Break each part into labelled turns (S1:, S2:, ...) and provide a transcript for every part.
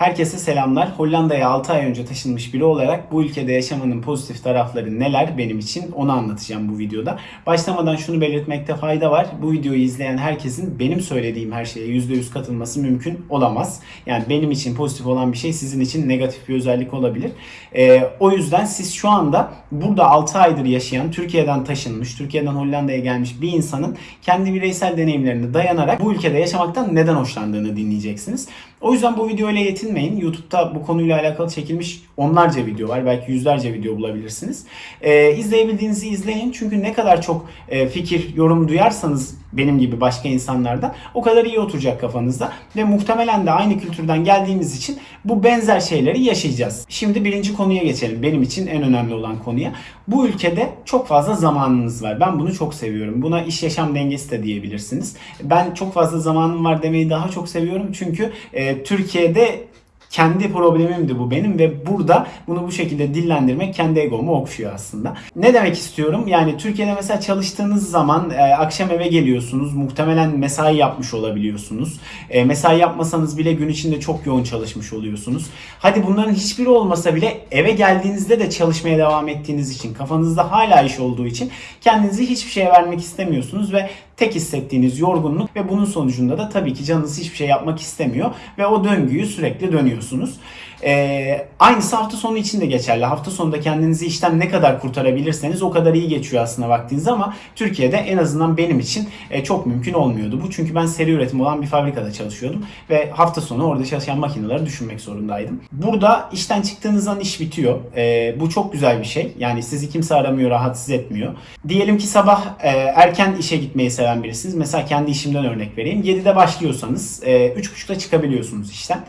S1: Herkese selamlar. Hollanda'ya 6 ay önce taşınmış biri olarak bu ülkede yaşamanın pozitif tarafları neler benim için onu anlatacağım bu videoda. Başlamadan şunu belirtmekte fayda var. Bu videoyu izleyen herkesin benim söylediğim her şeye %100 katılması mümkün olamaz. Yani benim için pozitif olan bir şey sizin için negatif bir özellik olabilir. Ee, o yüzden siz şu anda burada 6 aydır yaşayan, Türkiye'den taşınmış, Türkiye'den Hollanda'ya gelmiş bir insanın kendi bireysel deneyimlerine dayanarak bu ülkede yaşamaktan neden hoşlandığını dinleyeceksiniz. O yüzden bu videoyla yetinmeyin. YouTube'da bu konuyla alakalı çekilmiş onlarca video var. Belki yüzlerce video bulabilirsiniz. Ee, izleyebildiğinizi izleyin. Çünkü ne kadar çok e, fikir, yorum duyarsanız benim gibi başka insanlardan o kadar iyi oturacak kafanızda. Ve muhtemelen de aynı kültürden geldiğimiz için bu benzer şeyleri yaşayacağız. Şimdi birinci konuya geçelim. Benim için en önemli olan konuya. Bu ülkede çok fazla zamanınız var. Ben bunu çok seviyorum. Buna iş yaşam dengesi de diyebilirsiniz. Ben çok fazla zamanım var demeyi daha çok seviyorum. Çünkü e, Türkiye'de kendi problemimdi bu benim ve burada bunu bu şekilde dillendirmek kendi egomu okşuyor aslında. Ne demek istiyorum? Yani Türkiye'de mesela çalıştığınız zaman e, akşam eve geliyorsunuz. Muhtemelen mesai yapmış olabiliyorsunuz. E, mesai yapmasanız bile gün içinde çok yoğun çalışmış oluyorsunuz. Hadi bunların hiçbiri olmasa bile eve geldiğinizde de çalışmaya devam ettiğiniz için kafanızda hala iş olduğu için kendinizi hiçbir şeye vermek istemiyorsunuz ve tek hissettiğiniz yorgunluk ve bunun sonucunda da tabii ki canınız hiçbir şey yapmak istemiyor ve o döngüyü sürekli dönüyorsunuz. Ee, aynısı hafta sonu için de geçerli. Hafta sonunda kendinizi işten ne kadar kurtarabilirseniz o kadar iyi geçiyor aslında vaktiniz ama Türkiye'de en azından benim için e, çok mümkün olmuyordu bu. Çünkü ben seri üretim olan bir fabrikada çalışıyordum ve hafta sonu orada çalışan makineleri düşünmek zorundaydım. Burada işten çıktığınız an iş bitiyor. E, bu çok güzel bir şey. Yani sizi kimse aramıyor, rahatsız etmiyor. Diyelim ki sabah e, erken işe gitmeyi seven birisiniz. Mesela kendi işimden örnek vereyim. 7'de başlıyorsanız e, 3.30'da çıkabiliyorsunuz işten.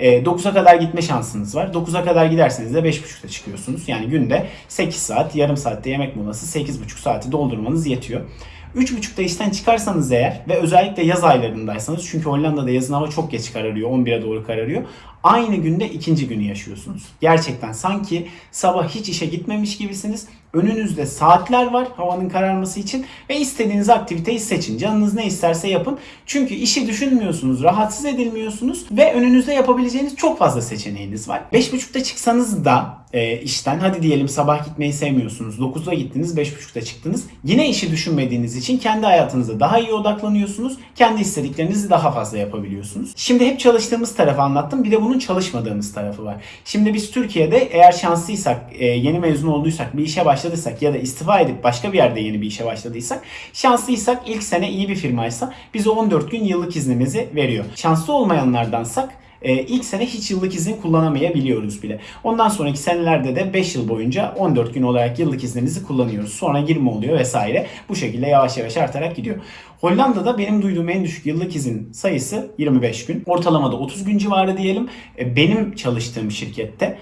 S1: 9'a kadar gitme şansınız var. 9'a kadar giderseniz de 5.30'da çıkıyorsunuz. Yani günde 8 saat, yarım saatte yemek molası 8.5 saati doldurmanız yetiyor. 3.30'da işten çıkarsanız eğer ve özellikle yaz aylarındaysanız çünkü Hollanda'da yazın hava çok geç kararıyor. 11'e doğru kararıyor. Aynı günde ikinci günü yaşıyorsunuz. Gerçekten sanki sabah hiç işe gitmemiş gibisiniz. Önünüzde saatler var havanın kararması için ve istediğiniz aktiviteyi seçin. Canınız ne isterse yapın. Çünkü işi düşünmüyorsunuz, rahatsız edilmiyorsunuz ve önünüzde yapabileceğiniz çok fazla seçeneğiniz var. 5.30'da çıksanız da e, işten hadi diyelim sabah gitmeyi sevmiyorsunuz. 9'da gittiniz, 5.30'da çıktınız. Yine işi düşünmediğiniz için kendi hayatınıza daha iyi odaklanıyorsunuz. Kendi istediklerinizi daha fazla yapabiliyorsunuz. Şimdi hep çalıştığımız tarafı anlattım. Bir de bunun çalışmadığımız tarafı var. Şimdi biz Türkiye'de eğer şanslıysak, e, yeni mezun olduysak, bir işe başladıysak ya da istifa edip başka bir yerde yeni bir işe başladıysak, şanslıysak ilk sene iyi bir firmaysa bize 14 gün yıllık iznimizi veriyor. Şanslı olmayanlardansak e, ilk sene hiç yıllık izin kullanamayabiliyoruz bile. Ondan sonraki senelerde de 5 yıl boyunca 14 gün olarak yıllık iznimizi kullanıyoruz. Sonra 20 oluyor vesaire. Bu şekilde yavaş yavaş artarak gidiyor. Hollanda'da benim duyduğum en düşük yıllık izin sayısı 25 gün. Ortalamada 30 gün civarı diyelim. E, benim çalıştığım şirkette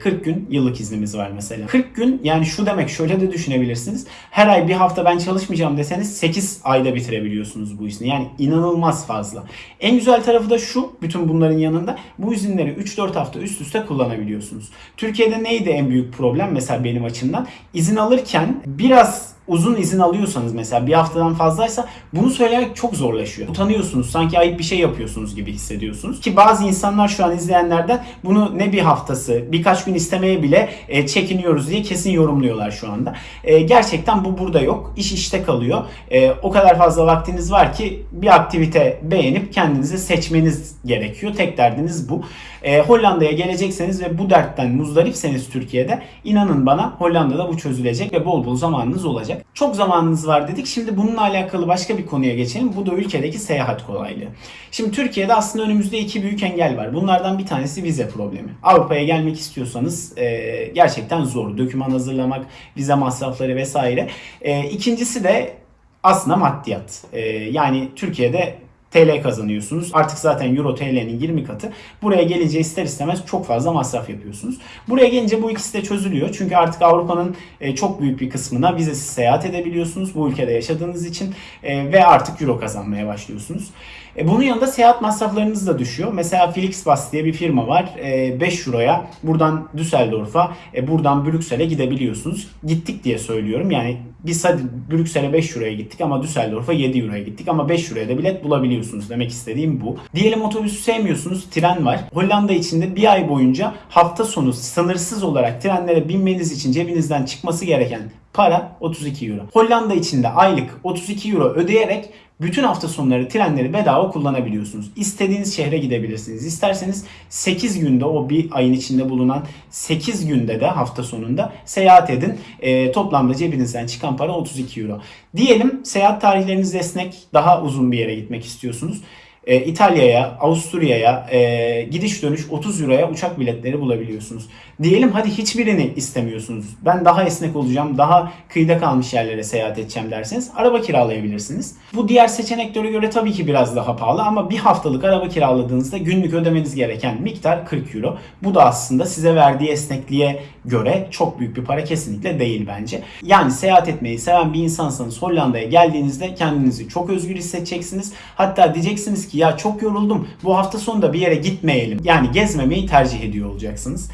S1: 40 e, gün yıllık iznimiz var mesela. 40 gün yani şu demek şöyle de düşünebilirsiniz. Her ay bir hafta ben çalışmayacağım deseniz 8 ayda bitirebiliyorsunuz bu izni. Yani inanılmaz fazla. En güzel tarafı da şu bütün bunların yanında bu izinleri 3-4 hafta üst üste kullanabiliyorsunuz. Türkiye'de neydi en büyük problem mesela benim açımdan? İzin alırken biraz uzun izin alıyorsanız mesela bir haftadan fazlaysa bunu söylemek çok zorlaşıyor. Utanıyorsunuz. Sanki ayıp bir şey yapıyorsunuz gibi hissediyorsunuz. Ki bazı insanlar şu an izleyenlerden bunu ne bir haftası birkaç gün istemeye bile e, çekiniyoruz diye kesin yorumluyorlar şu anda. E, gerçekten bu burada yok. İş işte kalıyor. E, o kadar fazla vaktiniz var ki bir aktivite beğenip kendinizi seçmeniz gerekiyor. Tek derdiniz bu. E, Hollanda'ya gelecekseniz ve bu dertten muzdaripseniz Türkiye'de inanın bana Hollanda'da bu çözülecek ve bol bol zamanınız olacak. Çok zamanınız var dedik. Şimdi bununla alakalı başka bir konuya geçelim. Bu da ülkedeki seyahat kolaylığı. Şimdi Türkiye'de aslında önümüzde iki büyük engel var. Bunlardan bir tanesi vize problemi. Avrupa'ya gelmek istiyorsanız e, gerçekten zor. Döküman hazırlamak, vize masrafları vesaire. E, ikincisi de aslında maddiyat. E, yani Türkiye'de TL kazanıyorsunuz. Artık zaten Euro TL'nin 20 katı. Buraya gelince ister istemez çok fazla masraf yapıyorsunuz. Buraya gelince bu ikisi de çözülüyor. Çünkü artık Avrupa'nın e, çok büyük bir kısmına vizesiz seyahat edebiliyorsunuz bu ülkede yaşadığınız için e, ve artık Euro kazanmaya başlıyorsunuz. E, bunun yanında seyahat masraflarınız da düşüyor. Mesela Flixbus diye bir firma var. E, 5 euroya buradan Düsseldorf'a, e, buradan Brüksel'e gidebiliyorsunuz. Gittik diye söylüyorum. Yani biz hadi Brüksel'e 5 euroya gittik ama Düsseldorf'a 7 euroya gittik ama 5 euroya da bilet bulabiliyorsunuz. Demek istediğim bu. Diyelim otobüsü sevmiyorsunuz, tren var. Hollanda içinde bir ay boyunca hafta sonu sınırsız olarak trenlere binmeniz için cebinizden çıkması gereken para 32 euro. Hollanda içinde aylık 32 euro ödeyerek bütün hafta sonları trenleri bedava kullanabiliyorsunuz. İstediğiniz şehre gidebilirsiniz. İsterseniz 8 günde o bir ayın içinde bulunan 8 günde de hafta sonunda seyahat edin. E, toplamda cebinizden çıkan para 32 euro. Diyelim seyahat tarihleriniz esnek, daha uzun bir yere gitmek istiyorsunuz. E, İtalya'ya, Avusturya'ya e, gidiş dönüş 30 euroya uçak biletleri bulabiliyorsunuz. Diyelim hadi hiçbirini istemiyorsunuz. Ben daha esnek olacağım, daha kıyıda kalmış yerlere seyahat edeceğim derseniz araba kiralayabilirsiniz. Bu diğer seçeneklere göre tabii ki biraz daha pahalı ama bir haftalık araba kiraladığınızda günlük ödemeniz gereken miktar 40 euro. Bu da aslında size verdiği esnekliğe göre çok büyük bir para kesinlikle değil bence. Yani seyahat etmeyi seven bir insansanız Hollanda'ya geldiğinizde kendinizi çok özgür hissedeceksiniz. Hatta diyeceksiniz ki ya çok yoruldum bu hafta sonu da bir yere gitmeyelim. Yani gezmemeyi tercih ediyor olacaksınız.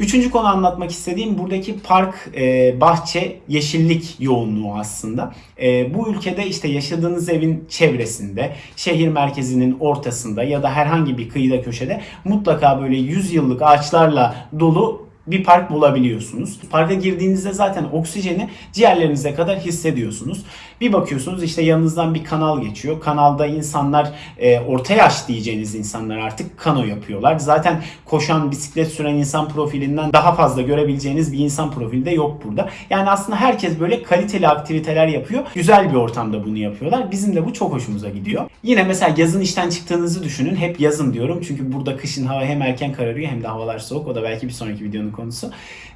S1: Üçüncü konu anlatmak istediğim buradaki park, e, bahçe, yeşillik yoğunluğu aslında. E, bu ülkede işte yaşadığınız evin çevresinde, şehir merkezinin ortasında ya da herhangi bir kıyıda köşede mutlaka böyle 100 yıllık ağaçlarla dolu bir park bulabiliyorsunuz. Parka girdiğinizde zaten oksijeni ciğerlerinize kadar hissediyorsunuz. Bir bakıyorsunuz işte yanınızdan bir kanal geçiyor. Kanalda insanlar e, orta yaş diyeceğiniz insanlar artık kano yapıyorlar. Zaten koşan, bisiklet süren insan profilinden daha fazla görebileceğiniz bir insan profili de yok burada. Yani aslında herkes böyle kaliteli aktiviteler yapıyor. Güzel bir ortamda bunu yapıyorlar. Bizim de bu çok hoşumuza gidiyor. Yine mesela yazın işten çıktığınızı düşünün. Hep yazın diyorum. Çünkü burada kışın hava hem erken kararıyor hem de havalar soğuk. O da belki bir sonraki videonun konusu.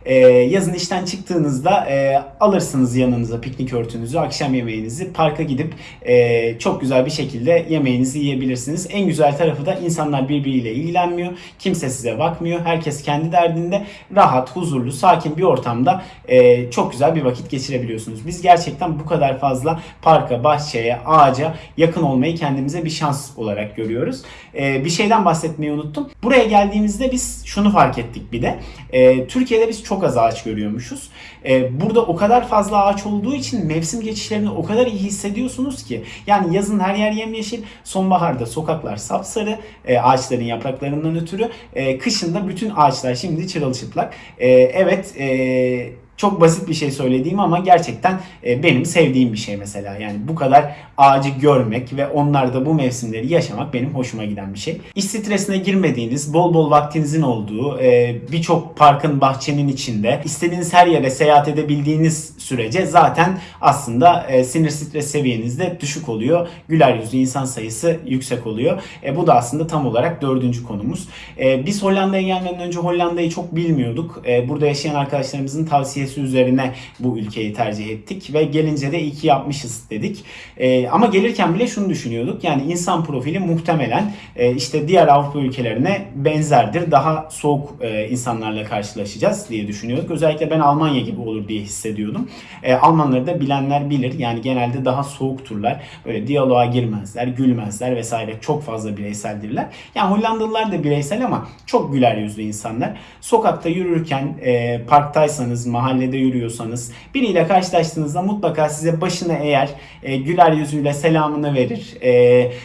S1: Ee, yazın işten çıktığınızda e, alırsınız yanınıza piknik örtünüzü, akşam yemeğinizi, parka gidip e, çok güzel bir şekilde yemeğinizi yiyebilirsiniz. En güzel tarafı da insanlar birbiriyle ilgilenmiyor. Kimse size bakmıyor. Herkes kendi derdinde rahat, huzurlu, sakin bir ortamda e, çok güzel bir vakit geçirebiliyorsunuz. Biz gerçekten bu kadar fazla parka, bahçeye, ağaca yakın olmayı kendimize bir şans olarak görüyoruz. E, bir şeyden bahsetmeyi unuttum. Buraya geldiğimizde biz şunu fark ettik bir de. E, Türkiye'de biz çok az ağaç görüyormuşuz. E, burada o kadar fazla ağaç olduğu için mevsim geçişlerini o kadar iyi hissediyorsunuz ki. Yani yazın her yer yemyeşil, sonbaharda sokaklar sapsarı e, ağaçların yapraklarından ötürü. E, kışında bütün ağaçlar şimdi çırılçıplak. E, evet e, çok basit bir şey söylediğim ama gerçekten e, benim sevdiğim bir şey mesela. Yani bu kadar ağacı görmek ve onlarda bu mevsimleri yaşamak benim hoşuma giden bir şey. İş stresine girmediğiniz, bol bol vaktinizin olduğu, e, birçok parkın, bahçenin içinde istediğiniz her yere seyahat edebildiğiniz sürece zaten aslında e, sinir stres seviyeniz de düşük oluyor. Güler yüzlü insan sayısı yüksek oluyor. Bu da aslında tam olarak dördüncü konumuz. Biz Hollanda'ya gelmeden önce Hollanda'yı çok bilmiyorduk. Burada yaşayan arkadaşlarımızın tavsiyesi tavsiyesi üzerine bu ülkeyi tercih ettik ve gelince de iyi ki yapmışız dedik. E, ama gelirken bile şunu düşünüyorduk. Yani insan profili muhtemelen e, işte diğer Avrupa ülkelerine benzerdir. Daha soğuk e, insanlarla karşılaşacağız diye düşünüyorduk. Özellikle ben Almanya gibi olur diye hissediyordum. E, Almanları da bilenler bilir. Yani genelde daha soğukturlar. Böyle diyaloğa girmezler, gülmezler vesaire. Çok fazla bireyseldirler. Yani Hollandalılar da bireysel ama çok güler yüzlü insanlar. Sokakta yürürken e, parktaysanız, mahalle mahallede yürüyorsanız biriyle karşılaştığınızda mutlaka size başını eğer e, güler yüzüyle selamını verir. E,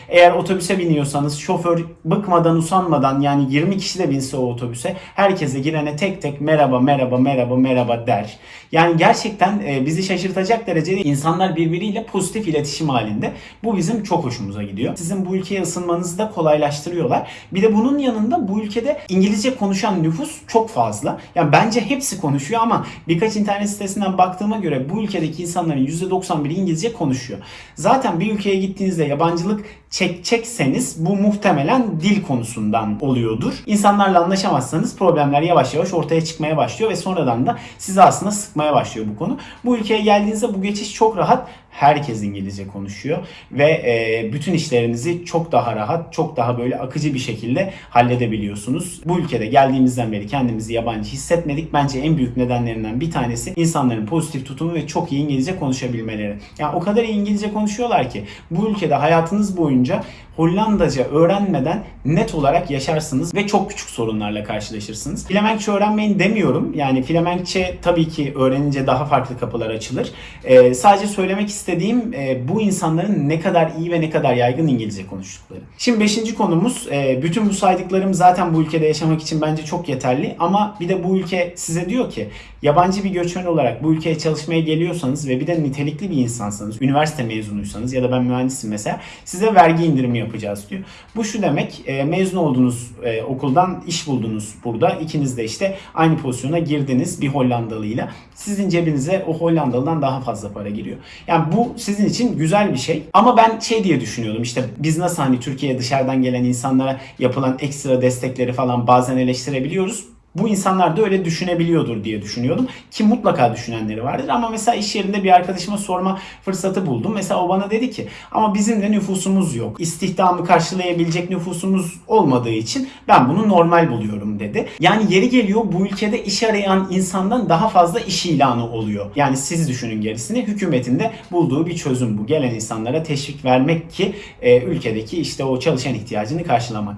S1: eğer otobüse biniyorsanız şoför bıkmadan usanmadan yani 20 kişi de binse o otobüse herkese girene tek tek merhaba merhaba merhaba merhaba der. Yani gerçekten e, bizi şaşırtacak derecede insanlar birbiriyle pozitif iletişim halinde. Bu bizim çok hoşumuza gidiyor. Sizin bu ülkeye ısınmanızı da kolaylaştırıyorlar. Bir de bunun yanında bu ülkede İngilizce konuşan nüfus çok fazla. Yani bence hepsi konuşuyor ama birkaç birkaç internet sitesinden baktığıma göre bu ülkedeki insanların %91'i İngilizce konuşuyor. Zaten bir ülkeye gittiğinizde yabancılık çekecekseniz bu muhtemelen dil konusundan oluyordur. İnsanlarla anlaşamazsanız problemler yavaş yavaş ortaya çıkmaya başlıyor ve sonradan da sizi aslında sıkmaya başlıyor bu konu. Bu ülkeye geldiğinizde bu geçiş çok rahat herkes İngilizce konuşuyor ve e, bütün işlerinizi çok daha rahat, çok daha böyle akıcı bir şekilde halledebiliyorsunuz. Bu ülkede geldiğimizden beri kendimizi yabancı hissetmedik. Bence en büyük nedenlerinden bir tanesi insanların pozitif tutumu ve çok iyi İngilizce konuşabilmeleri. Yani o kadar iyi İngilizce konuşuyorlar ki bu ülkede hayatınız boyunca Hollandaca öğrenmeden net olarak yaşarsınız ve çok küçük sorunlarla karşılaşırsınız. Flemenkçe öğrenmeyin demiyorum. Yani Flemenkçe tabii ki öğrenince daha farklı kapılar açılır. Ee, sadece söylemek istediğim e, bu insanların ne kadar iyi ve ne kadar yaygın İngilizce konuştukları. Şimdi beşinci konumuz e, bütün bu saydıklarım zaten bu ülkede yaşamak için bence çok yeterli ama bir de bu ülke size diyor ki yabancı bir göçmen olarak bu ülkeye çalışmaya geliyorsanız ve bir de nitelikli bir insansanız, üniversite mezunuysanız ya da ben mühendisim mesela size vergi indirimi yapacağız diyor. Bu şu demek e, mezun olduğunuz e, okuldan iş buldunuz burada. İkiniz de işte aynı pozisyona girdiniz bir Hollandalıyla. Sizin cebinize o Hollandalıdan daha fazla para giriyor. Yani bu sizin için güzel bir şey. Ama ben şey diye düşünüyordum işte biz nasıl hani Türkiye'ye dışarıdan gelen insanlara yapılan ekstra destekleri falan bazen eleştirebiliyoruz bu insanlar da öyle düşünebiliyordur diye düşünüyordum. Ki mutlaka düşünenleri vardır. Ama mesela iş yerinde bir arkadaşıma sorma fırsatı buldum. Mesela o bana dedi ki ama bizim de nüfusumuz yok. İstihdamı karşılayabilecek nüfusumuz olmadığı için ben bunu normal buluyorum dedi. Yani yeri geliyor bu ülkede iş arayan insandan daha fazla iş ilanı oluyor. Yani siz düşünün gerisini. Hükümetin de bulduğu bir çözüm bu. Gelen insanlara teşvik vermek ki e, ülkedeki işte o çalışan ihtiyacını karşılamak.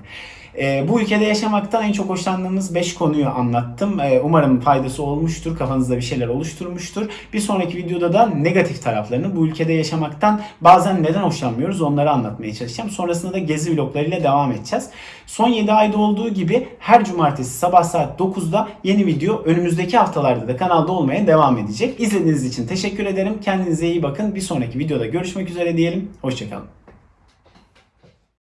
S1: E, bu ülkede yaşamaktan en çok hoşlandığımız 5 konuyu anlattım. E, umarım faydası olmuştur, kafanızda bir şeyler oluşturmuştur. Bir sonraki videoda da negatif taraflarını, bu ülkede yaşamaktan bazen neden hoşlanmıyoruz onları anlatmaya çalışacağım. Sonrasında da gezi vloglarıyla devam edeceğiz. Son 7 ayda olduğu gibi her cumartesi sabah saat 9'da yeni video önümüzdeki haftalarda da kanalda olmaya devam edecek. İzlediğiniz için teşekkür ederim. Kendinize iyi bakın. Bir sonraki videoda görüşmek üzere diyelim. Hoşçakalın.